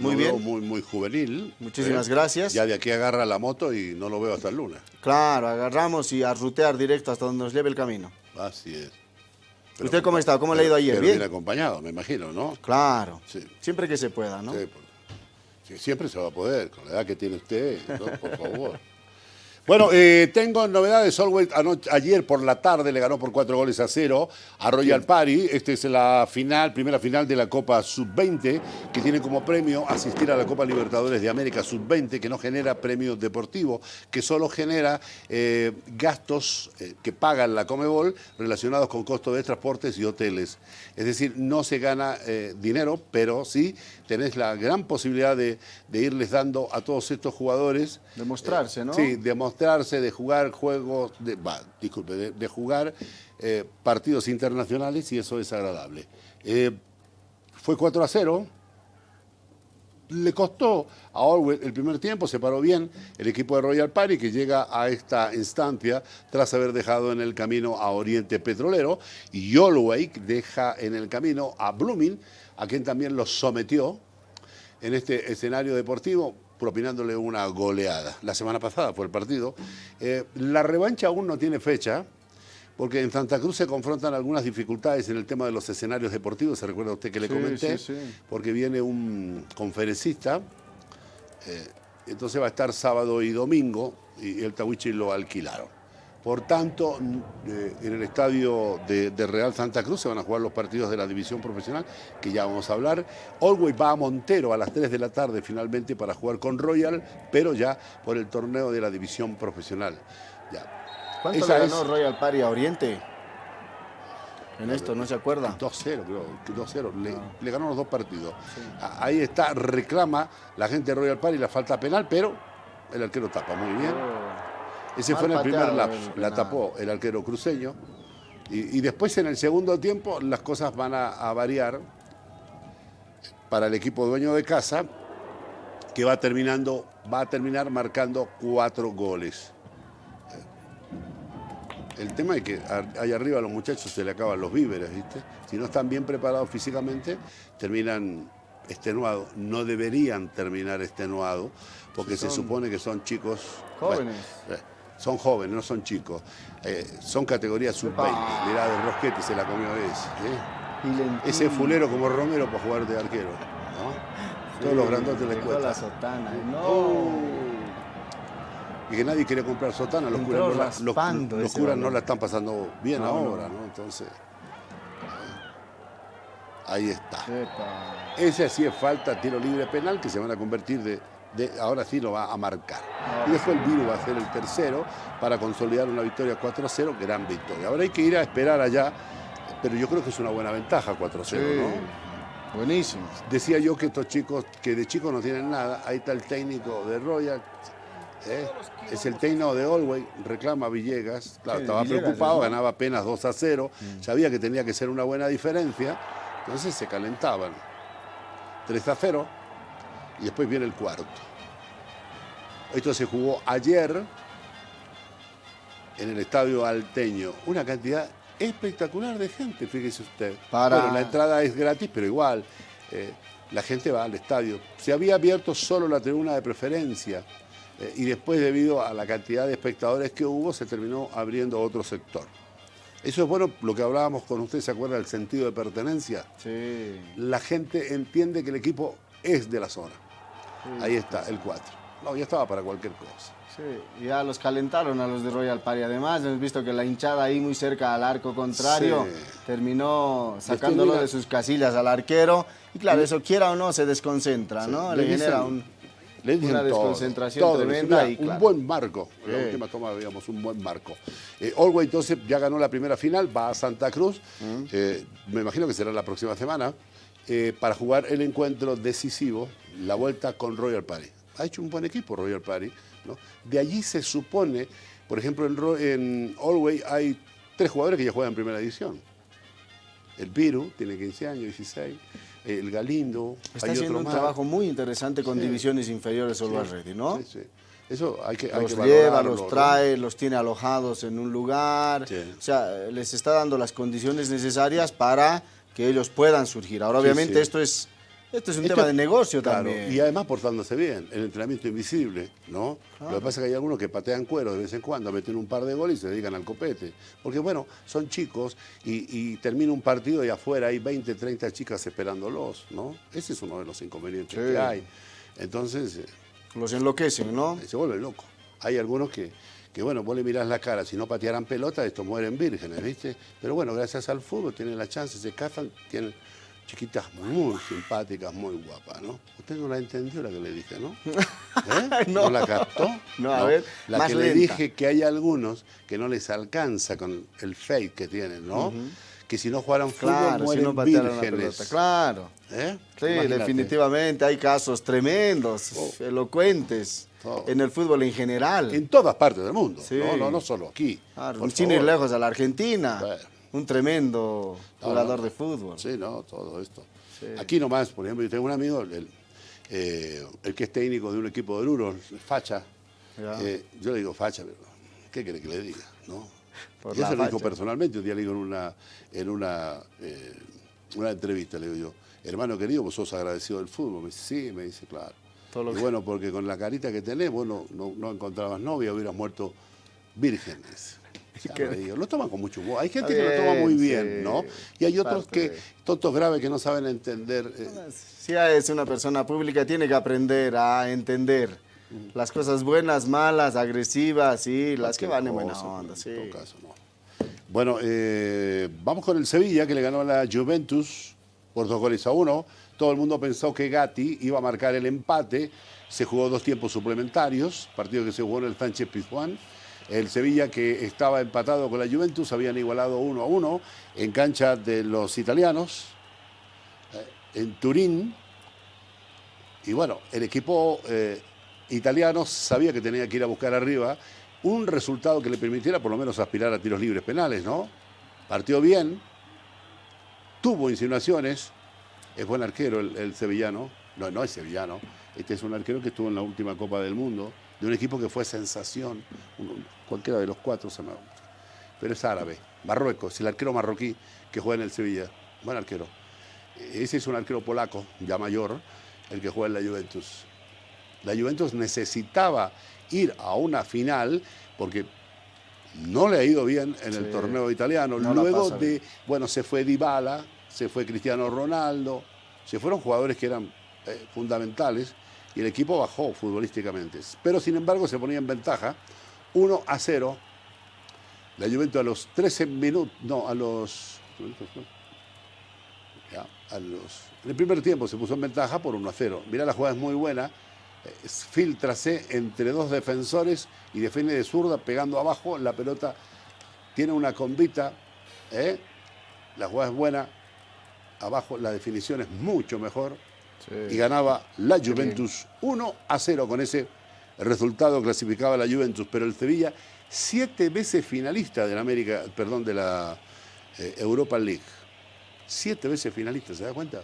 muy bien. Muy, muy juvenil. Muchísimas ¿eh? gracias. Ya de aquí agarra la moto y no lo veo hasta el lunes. Claro, agarramos y a rutear directo hasta donde nos lleve el camino. Así es. ¿Usted cómo está? ¿Cómo le ha ido ayer? bien. acompañado, me imagino, ¿no? Claro. Siempre que se pueda, ¿no? Sí, siempre se va a poder, con la edad que tiene usted, por favor. Bueno, eh, tengo novedades. Solway ayer por la tarde le ganó por cuatro goles a cero a Royal Party. Esta es la final, primera final de la Copa Sub-20, que tiene como premio asistir a la Copa Libertadores de América Sub-20, que no genera premio deportivo, que solo genera eh, gastos eh, que pagan la Comebol relacionados con costos de transportes y hoteles. Es decir, no se gana dinero, pero sí tenés la gran posibilidad de, irles dando a todos estos jugadores. Demostrarse, ¿no? Sí, demostrarse, de jugar juegos, de, disculpe, de, jugar eh, partidos internacionales y eso es agradable. Eh, fue 4 a 0. Le costó a Orwell el primer tiempo, se paró bien el equipo de Royal Party que llega a esta instancia tras haber dejado en el camino a Oriente Petrolero y Holloway deja en el camino a Blooming a quien también los sometió en este escenario deportivo, propinándole una goleada. La semana pasada fue el partido. Eh, la revancha aún no tiene fecha, porque en Santa Cruz se confrontan algunas dificultades en el tema de los escenarios deportivos, se recuerda usted que le comenté, porque viene un conferencista, eh, entonces va a estar sábado y domingo, y el Tawichi lo alquilaron. Por tanto, eh, en el estadio de, Real Santa Cruz se van a jugar los partidos de la división profesional, que ya vamos a hablar. Always va a Montero a las 3 de la tarde finalmente para jugar con Royal, pero ya por el torneo de la división profesional. Ya. ¿Cuánto le ganó Royal Party a Oriente? En esto, ¿no se acuerda? 2-0, creo, 2-0. Ah. Le, ganó los dos partidos. Ahí está, reclama la gente de Royal Party la falta penal, pero el arquero tapa muy bien. Oh. Ese fue en el primer lapso, la tapó el arquero cruceño. Y, después en el segundo tiempo las cosas van a, variar para el equipo dueño de casa, que va terminando, va a terminar marcando cuatro goles. El tema es que allá arriba a los muchachos se le acaban los víveres, ¿viste? Si no están bien preparados físicamente, terminan extenuados. No deberían terminar extenuados, porque se supone que son chicos... Jóvenes. Eh, son jóvenes, no son chicos. Eh, son categorías sub-20. Mirá, de Rosquete se la comió ese. ¿eh? Ese fulero como Romero para jugar de arquero. Todos los grandotes les cuesta. la sotana. No. Y que nadie quiere comprar sotana. Los curas, no la, los, curas no la están pasando bien ahora, ¿no? Entonces. Ahí está. Ese sí es falta, tiro libre penal, que se van a convertir de ahora sí lo va a marcar. y después el Viru va a ser el tercero para consolidar una victoria 4-0, gran victoria. Ahora hay que ir a esperar allá, pero yo creo que es una buena ventaja 4-0, ¿no? Buenísimo. Decía yo que estos chicos, que de chicos no tienen nada, ahí está el técnico de Royal, ¿eh? es el técnico de Olway, reclama Villegas, claro, estaba preocupado, ganaba apenas 2 a 0, mm. sabía que tenía que ser una buena diferencia, entonces se calentaban. 3 a 0, y después viene el cuarto. Esto se jugó ayer en el Estadio Alteño. Una cantidad espectacular de gente, fíjese usted. Bueno, la entrada es gratis, pero igual, eh, la gente va al estadio. Se había abierto solo la tribuna de preferencia eh, y después, debido a la cantidad de espectadores que hubo, se terminó abriendo otro sector. Eso es bueno, lo que hablábamos con usted, ¿se acuerda del sentido de pertenencia? Sí. La gente entiende que el equipo es de la zona. Ahí está, el 4. No, ya estaba para cualquier cosa. Sí, ya los calentaron a los de Royal Party. Además, hemos visto que la hinchada ahí muy cerca al arco contrario terminó sacándolo de sus casillas al arquero. Y claro, eso quiera o no, se desconcentra, ¿no? Le, genera un, una desconcentración tremenda. y, Un buen marco. En la última toma veíamos un buen marco. Eh, entonces ya ganó la primera final, va a Santa Cruz. Mm. Eh, me imagino que será la próxima semana. Eh, para jugar el encuentro decisivo, la vuelta con Royal Party. Ha hecho un buen equipo Royal Party. ¿no? De allí se supone, por ejemplo, en, Allway hay tres jugadores que ya juegan en primera edición. El Piru, tiene 15 años, 16. El Galindo. Está haciendo un trabajo muy interesante con divisiones inferiores Always Ready, ¿no? Sí, sí. Eso hay que, los lleva, los trae, los tiene alojados en un lugar. O sea, les está dando las condiciones necesarias para que ellos puedan surgir. Ahora, obviamente, esto es Esto es un tema de negocio también. Y además portándose bien, el entrenamiento invisible, ¿no? Lo que pasa es que hay algunos que patean cuero de vez en cuando, meten un par de goles y se dedican al copete. Porque bueno, son chicos y, termina un partido y afuera hay 20, 30 chicas esperándolos, ¿no? Ese es uno de los inconvenientes que hay. Entonces... Eh, los enloquecen, ¿no? Se vuelven locos. Hay algunos que, que bueno, vos le mirás la cara, si no patearan pelota, estos mueren vírgenes, ¿viste? Pero bueno, gracias al fútbol tienen la chance, se cazan, tienen chiquitas muy simpáticas, muy guapas, ¿no? Usted no la entendió la que le dije, ¿no? ¿Eh? no. la captó? No, a ver, La que le dije que hay algunos que no les alcanza con el fake que tienen, ¿no? Que si no jugaran fútbol mueren vírgenes. claro. ¿Eh? Sí, definitivamente hay casos tremendos, oh. elocuentes. En el fútbol en general. En todas partes del mundo, no, no, no solo aquí. Claro, sin ir lejos a la Argentina un tremendo jugador de fútbol. Sí, no, todo esto. Aquí nomás, por ejemplo, yo tengo un amigo, el, eh, el que es técnico de un equipo de Luro, Facha. Eh, yo le digo Facha, pero ¿qué quiere que le diga? ¿no? y eso lo dijo personalmente, un día le digo en una, en una, eh, una entrevista, le digo yo, hermano querido, vos sos agradecido del fútbol. Me dice, sí, me dice, claro. y bueno, porque con la carita que tenés, vos no, no, no encontrabas novia, hubieras muerto vírgenes lo toman con mucho humor. Hay gente que lo toma muy bien, ¿no? Y hay otros que, tontos graves que no saben entender. Eh. Si es una persona pública, tiene que aprender a entender. Las cosas buenas, malas, agresivas y las que van en buena onda. Sí. En todo caso, no. Bueno, eh, vamos con el Sevilla, que le ganó a la Juventus por dos goles a uno. Todo el mundo pensó que Gatti iba a marcar el empate. Se jugó dos tiempos suplementarios, partido que se jugó en el Sánchez Pizjuán. El Sevilla, que estaba empatado con la Juventus, habían igualado uno a uno en cancha de los italianos, eh, en Turín. Y bueno, el equipo eh, italiano sabía que tenía que ir a buscar arriba un resultado que le permitiera por lo menos aspirar a tiros libres penales, ¿no? Partió bien, tuvo insinuaciones, es buen arquero el, sevillano, no, no es sevillano, este es un arquero que estuvo en la última Copa del Mundo, de un equipo que fue sensación, cualquiera de los cuatro se me pero es árabe, Marruecos, el arquero marroquí que juega en el Sevilla, buen arquero. Ese es un arquero polaco, ya mayor, el que juega en la Juventus. La Juventus necesitaba ir a una final porque no le ha ido bien en el torneo italiano. Luego de, bueno, se fue Dybala, se fue Cristiano Ronaldo, se fueron jugadores que eran eh, fundamentales y el equipo bajó futbolísticamente. Pero sin embargo se ponía en ventaja 1 a 0. La Juventus a los 13 minutos, no, a los, a los... En el primer tiempo se puso en ventaja por 1 a 0. Mirá, la jugada es muy buena. Filtrase entre dos defensores y defiende de zurda pegando abajo. La pelota tiene una combita. ¿eh? La jugada es buena. Abajo la definición es mucho mejor y ganaba la Juventus 1 a 0 con ese resultado clasificaba la Juventus, pero el Sevilla siete veces finalista de la América, perdón, de la eh, Europa League. Siete veces finalista, ¿se da cuenta?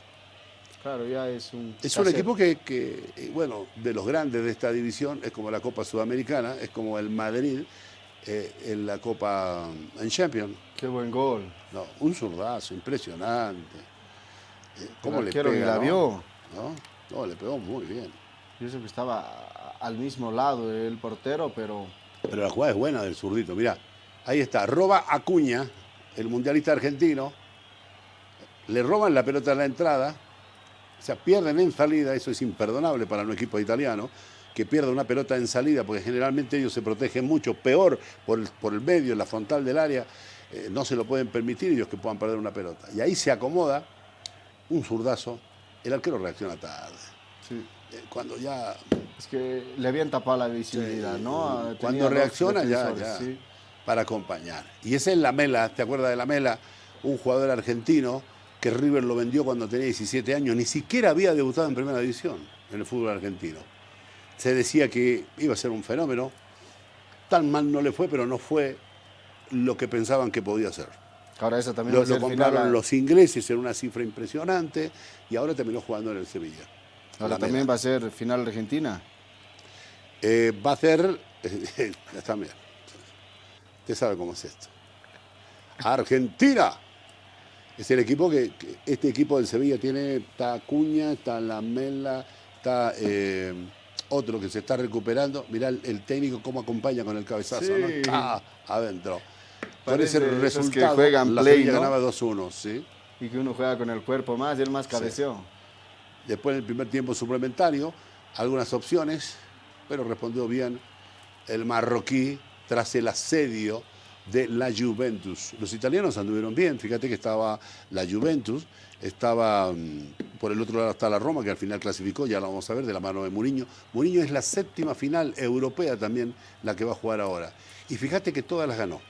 Claro, ya es un... Es un equipo que, eh, bueno, de los grandes de esta división, es como la Copa Sudamericana, es como el Madrid eh, en la Copa en Champions. Qué buen gol. No, un zurdazo, impresionante. ¿Cómo le pega, la vio. ¿no? No, le pegó muy bien. Yo sé que estaba al mismo lado del portero, pero... Pero la jugada es buena del zurdito, mirá. Ahí está, roba Acuña, el mundialista argentino. Le roban la pelota en la entrada. O sea, pierden en salida, eso es imperdonable para un equipo italiano, que pierda una pelota en salida, porque generalmente ellos se protegen mucho, peor por el, por el medio, en la frontal del área, eh, no se lo pueden permitir ellos que puedan perder una pelota. Y ahí se acomoda un zurdazo el arquero reacciona tarde. Sí. Eh, cuando ya... Es que le habían tapado la visibilidad, ¿no? Cuando reacciona ya, ya para acompañar. Y ese es la Mela, ¿te acuerdas de la Mela? Un jugador argentino que River lo vendió cuando tenía 17 años, ni siquiera había debutado en primera división en el fútbol argentino. Se decía que iba a ser un fenómeno, tan mal no le fue, pero no fue lo que pensaban que podía ser. Ahora eso también lo, compraron los ingleses en una cifra impresionante y ahora terminó jugando en el Sevilla. Ahora también va a ser final Argentina. Eh, va a ser también. Usted sabe cómo es esto. Argentina Es el equipo que, este equipo del Sevilla tiene, está Acuña, está Lamela, está eh, otro que se está recuperando. Mirá el, técnico cómo acompaña con el cabezazo, ¿no? Está adentro. Parece el resultado, que juegan la play, ganaba 2-1, ¿sí? Y que uno juega con el cuerpo más y el más cabeceó. Después en el primer tiempo suplementario, algunas opciones, pero respondió bien el marroquí tras el asedio de la Juventus. Los italianos anduvieron bien, fíjate que estaba la Juventus, estaba mm, por el otro lado está la Roma, que al final clasificó, ya lo vamos a ver, de la mano de Mourinho. Mourinho es la séptima final europea también la que va a jugar ahora. Y fíjate que todas las ganó.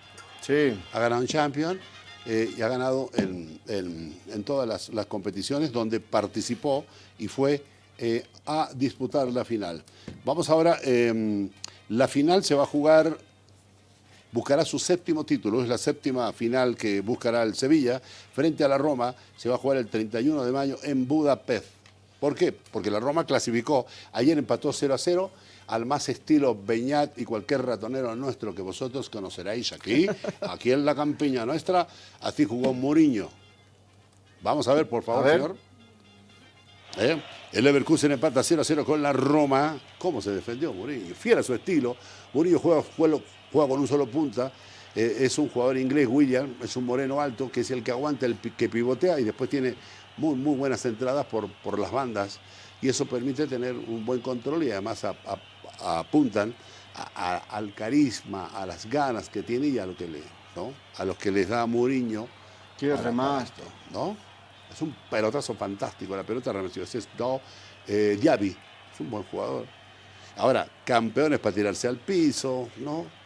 Sí. Ha ganado en Champions eh, y ha ganado en, todas las, competiciones donde participó y fue eh, a disputar la final. Vamos ahora, em, la final se va a jugar buscará su séptimo título, es la séptima final que buscará el Sevilla, frente a la Roma, se va a jugar el 31 de mayo en Budapest. ¿Por qué? Porque la Roma clasificó, ayer empató 0 a 0, al más estilo Beñat y cualquier ratonero nuestro que vosotros conoceréis aquí, aquí en la campiña nuestra, así jugó Mourinho. Vamos a ver, por favor, señor. ¿Eh? El Leverkusen empata 0 a 0 con la Roma. ¿Cómo se defendió Mourinho? Fiel a su estilo. Mourinho juega, juega, juega con un solo punta, eh, es un jugador inglés, William, es un moreno alto, que es el que aguanta, el que pivotea y después tiene muy, muy buenas entradas por, por las bandas y eso permite tener un buen control y además apuntan al carisma, a las ganas que tiene y a lo que le, ¿no? a los que les da Mourinho. Qué remasto. ¿no? Es un pelotazo fantástico, la pelota remeció. Es no, eh, Diaby, es un buen jugador. Ahora, campeones para tirarse al piso, ¿no?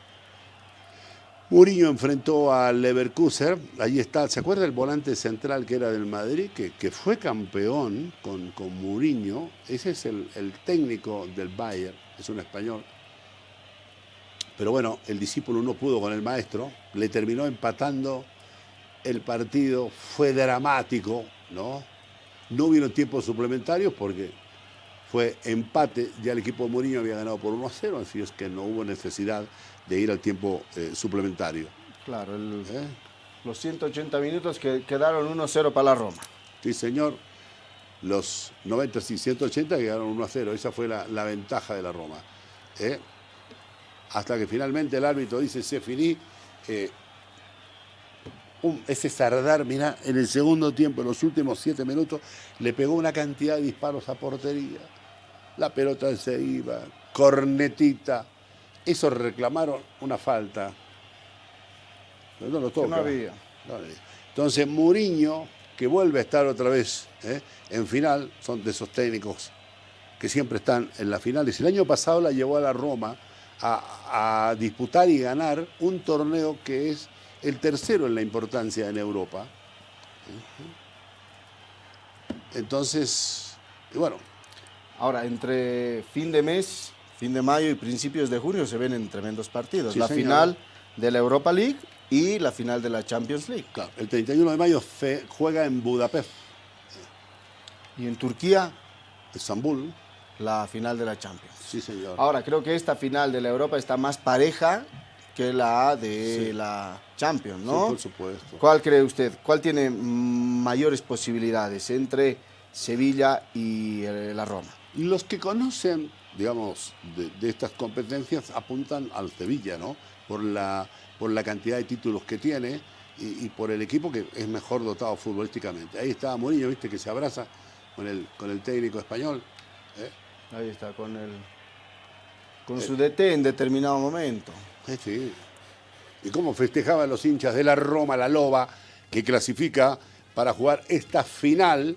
Mourinho enfrentó al Leverkusen, ahí está, ¿se acuerda el volante central que era del Madrid? Que, fue campeón con, con Mourinho, ese es el, técnico del Bayern, es un español. Pero bueno, el discípulo no pudo con el maestro, le terminó empatando el partido, fue dramático, ¿no? No hubieron tiempos suplementarios porque fue empate, ya el equipo de Mourinho había ganado por 1 a 0, así es que no hubo necesidad de ir al tiempo eh, suplementario. Claro, ¿Eh? los 180 minutos que quedaron 1-0 para la Roma. Sí, señor. Los 90 y 180 quedaron 1-0. Esa fue la, ventaja de la Roma. ¿eh? Hasta que finalmente el árbitro dice, se finí. ese Sardar, mira, en el segundo tiempo, en los últimos 7 minutos, le pegó una cantidad de disparos a portería. La pelota se iba, cornetita, eso reclamaron una falta. no lo toca. No había. Entonces, Muriño, que vuelve a estar otra vez ¿eh? en final, son de esos técnicos que siempre están en las finales. El año pasado la llevó a la Roma a, disputar y ganar un torneo que es el tercero en la importancia en Europa. Entonces, bueno. Ahora, entre fin de mes fin de mayo y principios de junio se ven en tremendos partidos. la final de la Europa League y la final de la Champions League. Claro, el 31 de mayo juega en Budapest. Y en Turquía. Estambul. La final de la Champions. Sí, señor. Ahora, creo que esta final de la Europa está más pareja que la de la Champions, ¿no? Sí, por supuesto. ¿Cuál cree usted? ¿Cuál tiene mayores posibilidades entre Sevilla y eh, la Roma? Los que conocen digamos, de, estas competencias apuntan al Sevilla, ¿no? Por la, por la cantidad de títulos que tiene y, por el equipo que es mejor dotado futbolísticamente. Ahí está Mourinho, viste, que se abraza con el, con el técnico español. ¿eh? Ahí está, con, el, con su DT en determinado momento. sí. Y cómo festejaban los hinchas de la Roma, la Loba, que clasifica para jugar esta final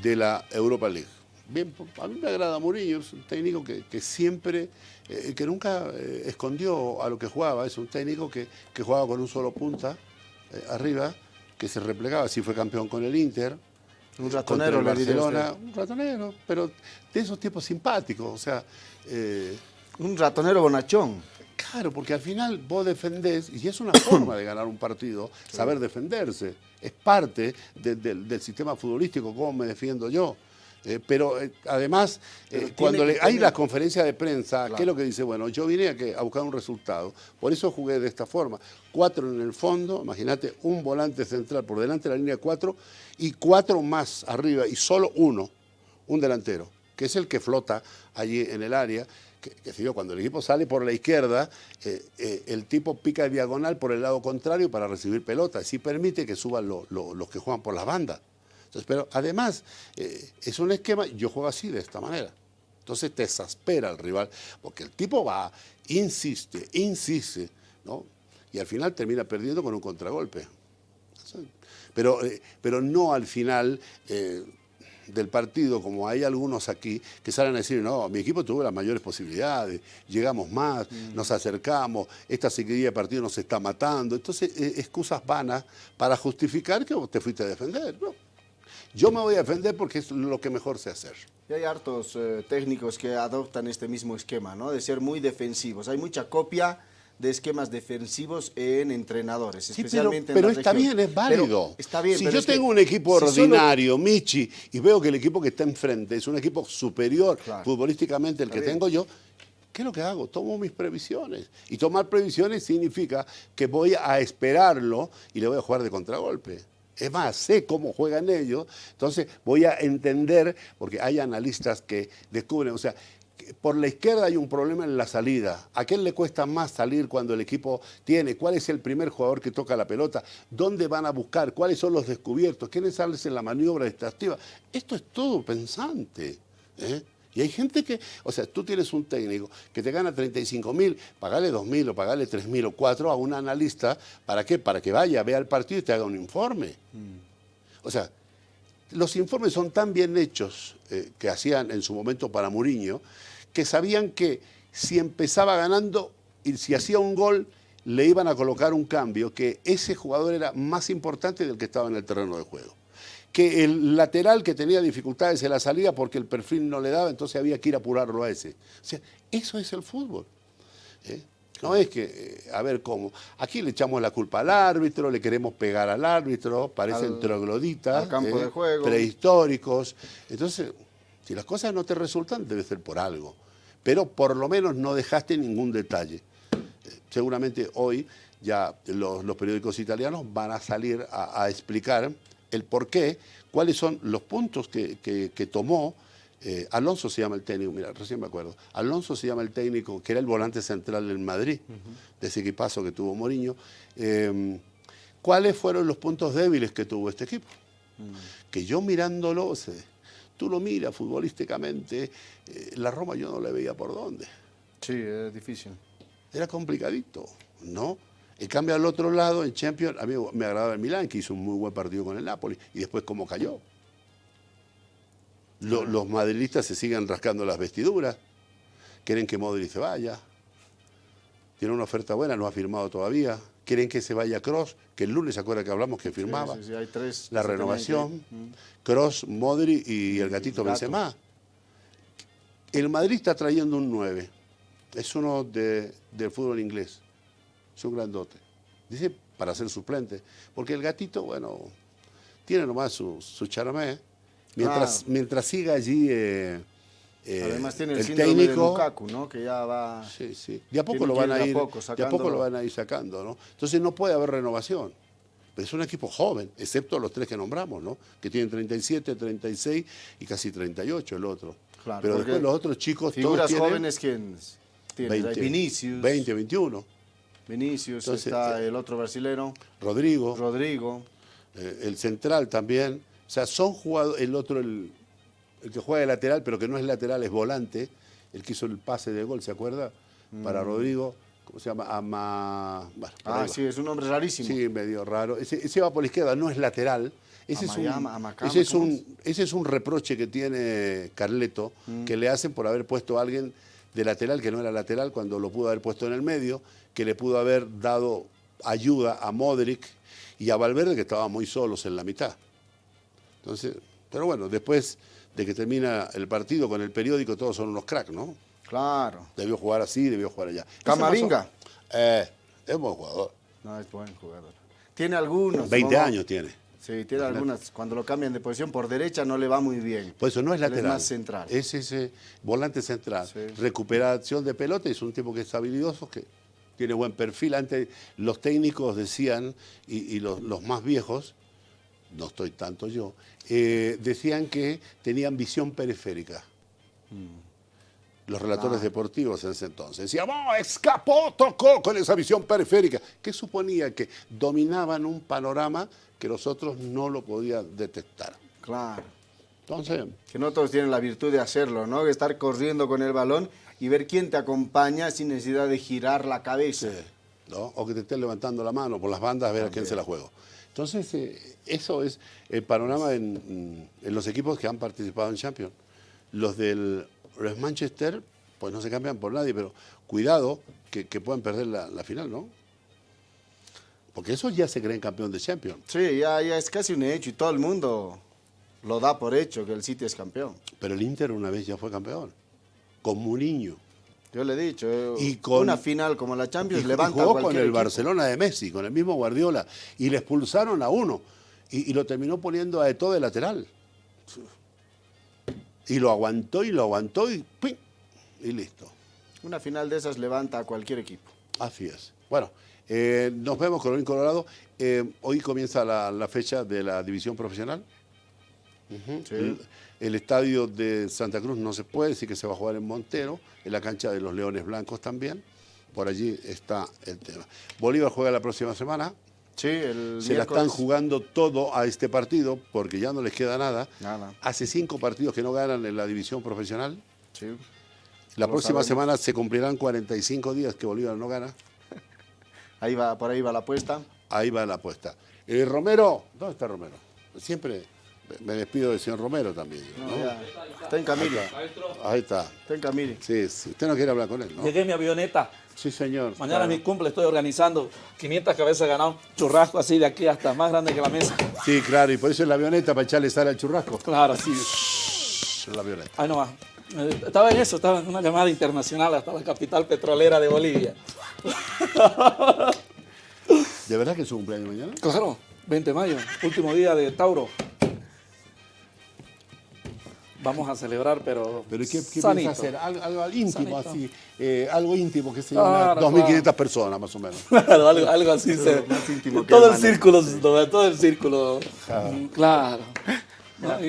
de la Europa League. Bien, a mí me agrada Murillo, es un técnico que, siempre, eh, que nunca eh, escondió a lo que jugaba, es un técnico que, jugaba con un solo punta eh, arriba, que se replegaba, así fue campeón con el Inter. Un ratonero, el Barcelona, un ratonero, pero de esos tipos simpáticos, o sea... un ratonero bonachón. Claro, porque al final vos defendés, y es una forma de ganar un partido, saber defenderse. Es parte del sistema futbolístico, cómo me defiendo yo. Eh, pero eh, además, eh, cuando hay la conferencia de prensa, ¿qué es lo que dice? Bueno, yo vine a, a, buscar un resultado, por eso jugué de esta forma. Cuatro en el fondo, imagínate, un volante central por delante de la línea cuatro y cuatro más arriba y solo uno, un delantero, que es el que flota allí en el área. Que, que cuando el equipo sale por la izquierda, el tipo pica diagonal por el lado contrario para recibir pelota, así permite que suban los que juegan por las bandas pero además, eh, es un esquema, yo juego así, de esta manera. Entonces te exaspera el rival, porque el tipo va, insiste, insiste, ¿no? Y al final termina perdiendo con un contragolpe. Pero, eh, pero no al final eh, del partido, como hay algunos aquí, que salen a decir, no, mi equipo tuvo las mayores posibilidades, llegamos más, mm. nos acercamos, esta seguidilla de partido nos está matando. Entonces, excusas vanas para justificar que te fuiste a defender, ¿no? Yo me voy a defender porque es lo que mejor sé hacer. Y hay hartos eh, técnicos que adoptan este mismo esquema, ¿no? De ser muy defensivos. Hay mucha copia de esquemas defensivos en entrenadores, especialmente pero, pero está bien, es válido. está bien, si yo tengo un equipo ordinario, Michi, y veo que el equipo que está enfrente es un equipo superior futbolísticamente el que tengo yo, ¿qué es lo que hago? Tomo mis previsiones. Y tomar previsiones significa que voy a esperarlo y le voy a jugar de contragolpe. Es más, sé cómo juegan ellos, entonces voy a entender, porque hay analistas que descubren, o sea, por la izquierda hay un problema en la salida. ¿A quién le cuesta más salir cuando el equipo tiene? ¿Cuál es el primer jugador que toca la pelota? ¿Dónde van a buscar? ¿Cuáles son los descubiertos? ¿Quiénes salen en la maniobra distractiva? Esto es todo pensante. ¿eh? Y hay gente que, o sea, tú tienes un técnico que te gana 35 mil, pagale 2 mil o pagale 3 mil o 4 a un analista, ¿para qué? Para que vaya, vea el partido y te haga un informe. O sea, los informes son tan bien hechos eh, que hacían en su momento para Muriño, que sabían que si empezaba ganando y si hacía un gol, le iban a colocar un cambio, que ese jugador era más importante del que estaba en el terreno de juego que el lateral que tenía dificultades en la salida porque el perfil no le daba, entonces había que ir a apurarlo a ese. O sea, eso es el fútbol. ¿eh? No es que, eh, a ver cómo. Aquí le echamos la culpa al árbitro, le queremos pegar al árbitro, parecen trogloditas, ¿eh? prehistóricos. Entonces, si las cosas no te resultan, debe ser por algo. Pero por lo menos no dejaste ningún detalle. seguramente hoy ya los, periódicos italianos van a salir a explicar el por qué, cuáles son los puntos que, tomó. Eh, Alonso se llama el técnico, mira, recién me acuerdo. Alonso se llama el técnico, que era el volante central en Madrid, de ese equipazo que tuvo Mourinho. Em, ¿Cuáles fueron los puntos débiles que tuvo este equipo? Mm. Que yo mirándolo, tú lo miras futbolísticamente, eh, la Roma yo no le veía por dónde. Sí, es difícil. Era complicadito, ¿no? En cambio, al otro lado, en Champions, a mí me agradaba el Milán, que hizo un muy buen partido con el Napoli, y después cómo cayó. los madridistas se siguen rascando las vestiduras, quieren que Modric se vaya, tiene una oferta buena, no ha firmado todavía, quieren que se vaya Cross, que el lunes se acuerda que hablamos que firmaba, sí, hay tres la renovación, Cross, Modric y el gatito Benzema. El Madrid está trayendo un 9, es uno del fútbol inglés es un grandote. Dice para ser suplente, porque el gatito, bueno, tiene nomás su, su charamé. Mientras, mientras siga allí eh, eh, Además tiene el, técnico, de Lukaku, ¿no? Que ya va... Sí, sí. De a poco, lo van, a ir, de a poco lo van a ir sacando, ¿no? Entonces no puede haber renovación. Pero es un equipo joven, excepto los tres que nombramos, ¿no? Que tienen 37, 36 y casi 38 el otro. Claro, Pero después los otros chicos figuras todos jóvenes, ¿quién tienen? 20, Vinicius. 20, 21. Vinicius, está eh, el otro brasilero. Rodrigo. Rodrigo. Eh, el central también. O sea, son jugadores, el otro, el, que juega de lateral, pero que no es lateral, es volante, el que hizo el pase de gol, ¿se acuerda? Para mm. Rodrigo. ¿Cómo se llama? Ama... ah, sí, es un nombre rarísimo. Sí, medio raro. Ese, va por la izquierda, no es lateral. Ese, es, un, ese, es, un, ese es un reproche que tiene Carleto, mm. que le hacen por haber puesto a alguien de lateral que no era lateral cuando lo pudo haber puesto en el medio, que le pudo haber dado ayuda a Modric y a Valverde que estaban muy solos en la mitad. Entonces, pero bueno, después de que termina el partido con el periódico, todos son unos cracks, ¿no? Claro. Debió jugar así, debió jugar allá. Camavinga. Eh, es buen jugador. No, es buen jugador. Tiene algunos. 20 años tiene. Sí, tiene algunas, cuando lo cambian de posición por derecha no le va muy bien. Pues eso no es lateral. Es más central. Es ese volante central. Recuperación de pelota, es un tipo que es habilidoso, que tiene buen perfil. Antes los técnicos decían, y, los, más viejos, no estoy tanto yo, eh, decían que tenían visión periférica. Mm. Los relatores ah. deportivos en ese entonces decían, oh, escapó, tocó con esa visión periférica, que suponía que dominaban un panorama que los otros no lo podían detectar. Claro. Entonces... Que no todos tienen la virtud de hacerlo, ¿no? De estar corriendo con el balón y ver quién te acompaña sin necesidad de girar la cabeza. ¿no? O que te estén levantando la mano por las bandas a ver a quién se la juego. Entonces, eh, eso es el panorama en, los equipos que han participado en Champions. Los del Manchester, pues no se cambian por nadie, pero cuidado que, puedan perder la, la final, ¿no? Porque eso ya se creen campeón de Champions. Sí, ya, ya es casi un hecho y todo el mundo lo da por hecho que el City es campeón. Pero el Inter una vez ya fue campeón, con Mourinho. Yo le he dicho, eh, y con, una final como la Champions y, levanta y jugó con el Barcelona de Messi, con el mismo Guardiola, y le expulsaron a uno, y, lo terminó poniendo a Eto'o de lateral. Y lo aguantó y lo aguantó y ¡pim! y listo. Una final de esas levanta a cualquier equipo. Así es. Bueno, eh, nos vemos, Colorín Colorado. Eh, hoy comienza la, fecha de la división profesional. El, estadio de Santa Cruz no se puede, decir que se va a jugar en Montero, en la cancha de los Leones Blancos también. Por allí está el tema. Bolívar juega la próxima semana. Sí, el Se la están jugando todo a este partido porque ya no les queda nada. Nada. Hace cinco partidos que no ganan en la división profesional. Sí. La próxima semana se cumplirán 45 días que Bolívar no gana. Ahí va, por ahí va la apuesta. Ahí va la apuesta. Eh, Romero, ¿dónde está Romero? Siempre me despido del señor Romero también. está en Camila. Ahí está. Está en Camila. Sí, sí, usted no quiere hablar con él, ¿no? Llegué mi avioneta. Sí, señor. Mañana es mi cumple, estoy organizando 500 cabezas ganado, churrasco así de aquí hasta más grande que la mesa. Sí, claro, y por eso es la avioneta, para echarle sal al churrasco. Claro, sí. la avioneta. Ahí no va. Eh, estaba en eso, estaba en una llamada internacional hasta la capital petrolera de Bolivia. ¿De verdad que es su cumpleaños mañana? Claro, 20 de mayo, último día de Tauro. Vamos a celebrar, pero ¿Pero qué, qué piensa hacer? Algo, íntimo, así. Eh, algo íntimo, que se llama 2.500 personas, más o menos. Claro, algo, así. más íntimo todo, el círculo, todo el círculo, claro.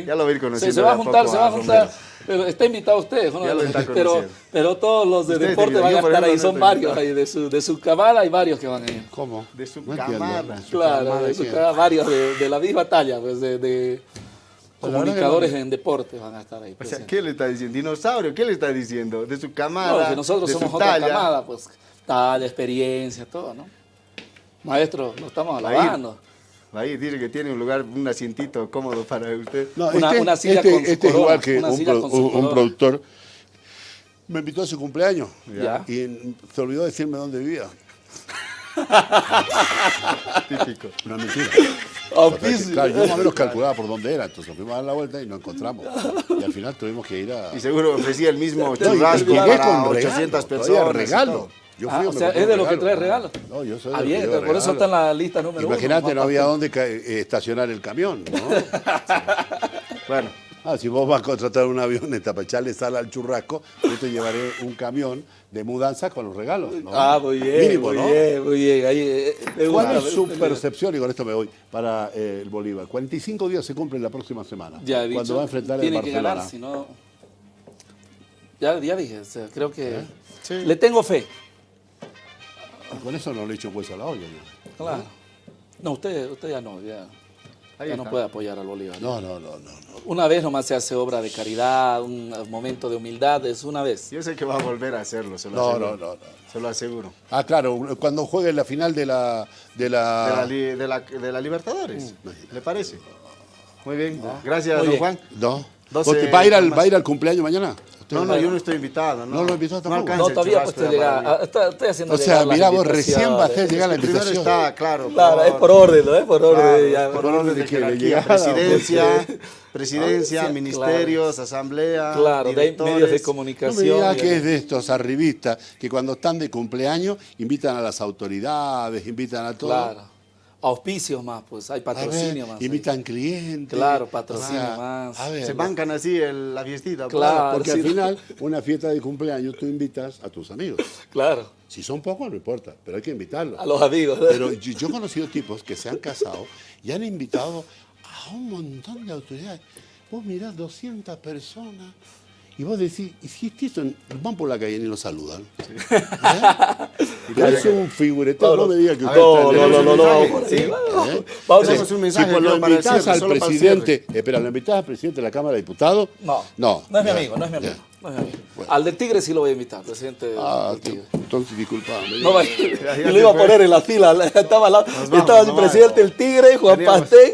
Ya, lo vi conociendo. Se, se va a juntar, se va a juntar. Pero está invitado usted, ¿no? pero, pero todos los de deporte van a estar ahí, son varios ahí, de su, de su camada hay varios que van a ir. ¿Cómo? De su camada. Claro, de su camada, varios de, de, la misma talla, pues de, de comunicadores en deporte van a estar ahí. O sea, ¿qué le está diciendo? ¿Dinosaurio? ¿Qué le está diciendo? De su camada, no, que nosotros somos otra camada, pues talla, experiencia, todo, ¿no? Maestro, lo estamos alabando. Ahí dice que tiene un lugar, un asientito cómodo para usted. No, una, este, una silla este, con este es igual que un, productor. Me invitó a su cumpleaños y se olvidó decirme dónde vivía. Típico. Una mentira. Claro, yo más o menos calculaba por dónde era, entonces fuimos a dar la vuelta y nos encontramos. Y al final tuvimos que ir a... Y seguro ofrecía el mismo churrasco para 800 personas. regalo. Yo ah, o sea, es de lo que trae regalo. No, yo soy ah, bien, por eso está en la lista número Imagínate, no había dónde eh, estacionar el camión, ¿no? Bueno. Ah, si vos vas a contratar un avioneta para echarle sal al churrasco, yo te llevaré un camión de mudanza con los regalos. ¿no? Ah, muy bien. Mínimo, muy bien, muy bien. Ahí, eh, ¿Cuál es su percepción, y con esto me voy, para eh, el Bolívar? 45 días se cumplen la próxima semana. Ya he dicho, Cuando va a enfrentar el Barcelona. Tiene que ganar, si no... Ya, ya dije, o sea, creo que... Sí. Le tengo fe. Con eso no le echo pues a la olla. Claro. No, usted, usted ya no, ya, no puede apoyar al Bolívar. No, no, no, no, Una vez nomás se hace obra de caridad, un momento de humildad, es una vez. Yo sé que va a volver a hacerlo, se lo no, aseguro. No, no, no. Se lo aseguro. Ah, claro, cuando juegue la final de la... De la, de la, de la, Libertadores, mm. ¿le parece? Muy bien, gracias, don Juan. No. ¿Va a, ir al, ¿Va a ir al cumpleaños mañana? No, no, yo no estoy invitado. No, no lo invitó tampoco. No, todavía pues te llega. Estoy haciendo O sea, mira, vos recién va a hacer llegar la invitación. Primero está, claro. Claro, es por orden, ¿no? Es por orden. ya, por, orden de jerarquía. Presidencia, presidencia, ministerios, asamblea, Claro, medios de comunicación. No me que es de estos arribistas que cuando están de cumpleaños invitan a las autoridades, invitan a todos. Claro. Auspicios más, pues hay patrocinio ver, más. Invitan clientes. Claro, patrocinio más. A ver, se bancan así el, la fiestita. Claro, porque al final, una fiesta de cumpleaños tú invitas a tus amigos. Claro. Si son pocos, no importa, pero hay que invitarlos. A los amigos. Pero yo, yo he conocido tipos que se han casado y han invitado a un montón de autoridades. Vos mirás 200 personas y vos decís, ¿y si esto van por la calle y ni lo saludan? ¿Eh? Es un figureteo, no, me digas que usted no, no, no, no, no, ¿Eh? Vamos a hacer un mensaje. Si lo invitas al presidente, espera, ¿lo invitas al presidente de la Cámara de Diputados? No, no, no es mi amigo, no es mi amigo. Al del Tigre sí lo voy a invitar, presidente. Ah, entonces disculpame. No, yo lo iba a poner en la fila, estaba, la, vamos, estaba el presidente del Tigre, Juan Pastén,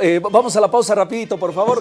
eh, vamos a la pausa rapidito, por favor.